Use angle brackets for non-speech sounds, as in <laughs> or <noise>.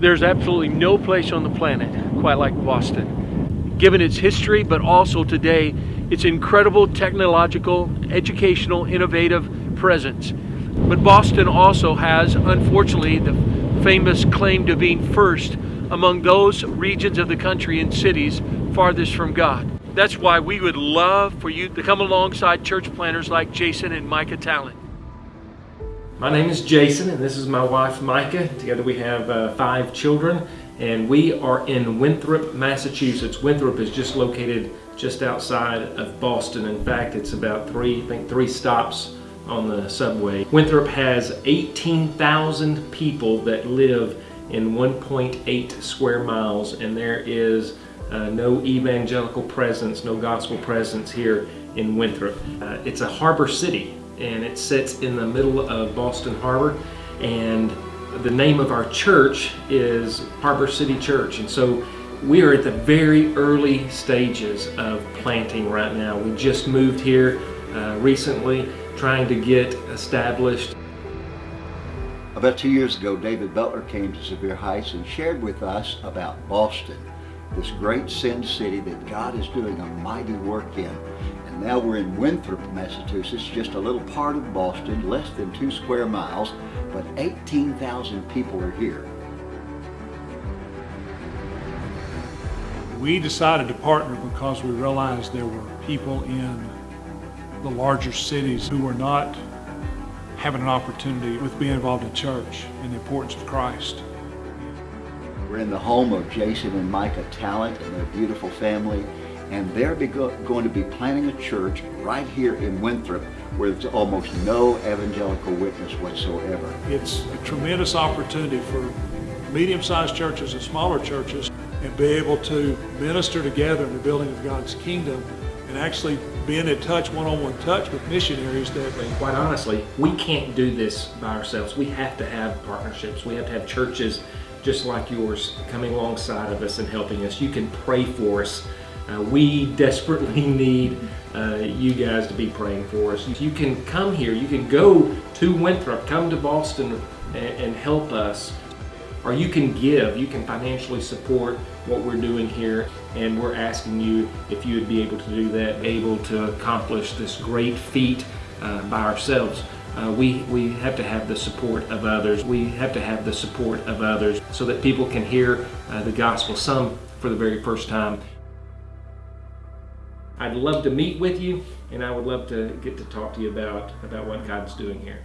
There's absolutely no place on the planet quite like Boston, given its history, but also today its incredible technological, educational, innovative presence. But Boston also has, unfortunately, the famous claim to being first among those regions of the country and cities farthest from God. That's why we would love for you to come alongside church planters like Jason and Micah Talent. My name is Jason and this is my wife Micah. Together we have uh, five children and we are in Winthrop, Massachusetts. Winthrop is just located just outside of Boston. In fact, it's about three, I think three stops on the subway. Winthrop has 18,000 people that live in 1.8 square miles and there is uh, no evangelical presence, no gospel presence here in Winthrop. Uh, it's a harbor city and it sits in the middle of Boston Harbor and the name of our church is Harbor City Church and so we are at the very early stages of planting right now. We just moved here uh, recently trying to get established. About two years ago, David Butler came to Sevier Heights and shared with us about Boston this great sin city that God is doing a mighty work in. Now we're in Winthrop, Massachusetts, just a little part of Boston, less than two square miles, but 18,000 people are here. We decided to partner because we realized there were people in the larger cities who were not having an opportunity with being involved in church and the importance of Christ. We're in the home of Jason and Micah Talent and their beautiful family, and they're going to be planting a church right here in Winthrop where there's almost no evangelical witness whatsoever. It's a tremendous opportunity for medium-sized churches and smaller churches and be able to minister together in the building of God's kingdom and actually being in touch, one-on-one -on -one touch with missionaries that... Quite honestly, we can't do this by ourselves. We have to have partnerships. We have to have churches just like yours coming alongside of us and helping us. You can pray for us. Uh, we desperately <laughs> need uh, you guys to be praying for us. You can come here, you can go to Winthrop, come to Boston and, and help us. Or you can give, you can financially support what we're doing here and we're asking you if you would be able to do that, able to accomplish this great feat uh, by ourselves. Uh, we, we have to have the support of others. We have to have the support of others so that people can hear uh, the gospel, some for the very first time. I'd love to meet with you and I would love to get to talk to you about, about what God's doing here.